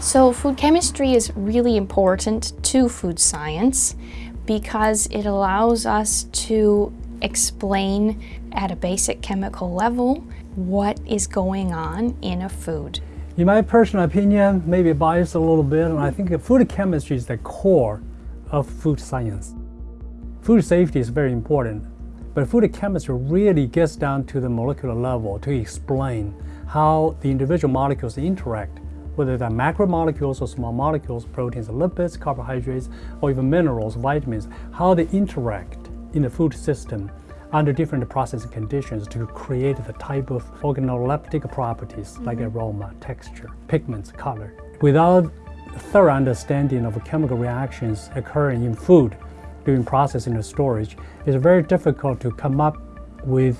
So food chemistry is really important to food science because it allows us to explain at a basic chemical level what is going on in a food. In my personal opinion, maybe biased a little bit, and I think food chemistry is the core of food science. Food safety is very important, but food chemistry really gets down to the molecular level to explain how the individual molecules interact, whether they're macromolecules or small molecules, proteins, lipids, carbohydrates, or even minerals, vitamins, how they interact in the food system under different processing conditions to create the type of organoleptic properties like mm -hmm. aroma, texture, pigments, color. Without thorough understanding of chemical reactions occurring in food during processing and storage, it's very difficult to come up with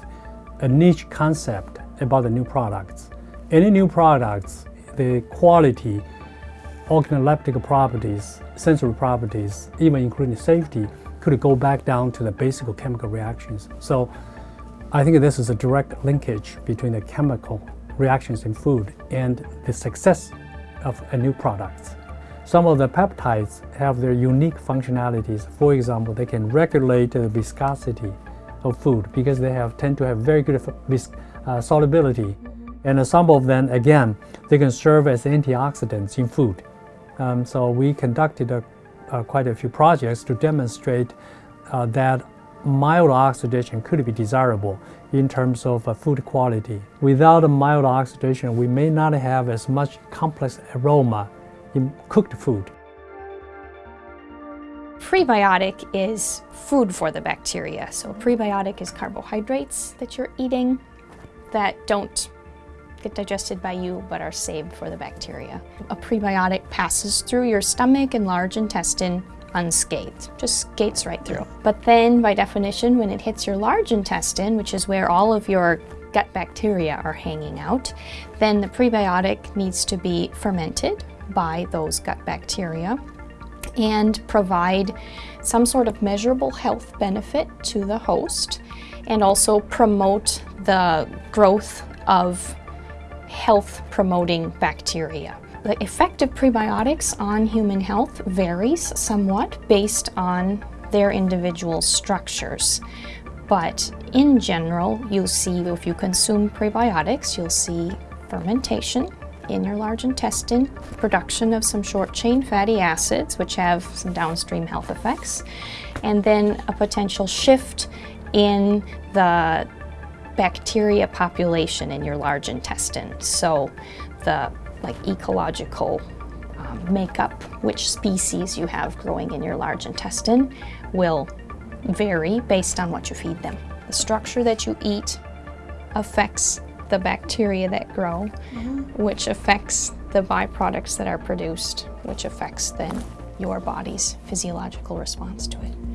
a niche concept about the new products. Any new products, the quality, organoleptic properties, sensory properties, even including safety, could go back down to the basic chemical reactions. So I think this is a direct linkage between the chemical reactions in food and the success of a new product. Some of the peptides have their unique functionalities. For example, they can regulate the viscosity of food because they have tend to have very good uh, solubility. And some of them, again, they can serve as antioxidants in food. Um, so we conducted a uh, quite a few projects to demonstrate uh, that mild oxidation could be desirable in terms of uh, food quality. Without mild oxidation, we may not have as much complex aroma in cooked food. Prebiotic is food for the bacteria. So prebiotic is carbohydrates that you're eating that don't get digested by you but are saved for the bacteria. A prebiotic passes through your stomach and large intestine unscathed, just skates right through. But then by definition, when it hits your large intestine, which is where all of your gut bacteria are hanging out, then the prebiotic needs to be fermented by those gut bacteria and provide some sort of measurable health benefit to the host and also promote the growth of health promoting bacteria. The effect of prebiotics on human health varies somewhat based on their individual structures. But in general, you'll see if you consume prebiotics, you'll see fermentation in your large intestine, production of some short-chain fatty acids, which have some downstream health effects, and then a potential shift in the bacteria population in your large intestine. So the like ecological um, makeup, which species you have growing in your large intestine will vary based on what you feed them. The structure that you eat affects the bacteria that grow, mm -hmm. which affects the byproducts that are produced, which affects then your body's physiological response to it.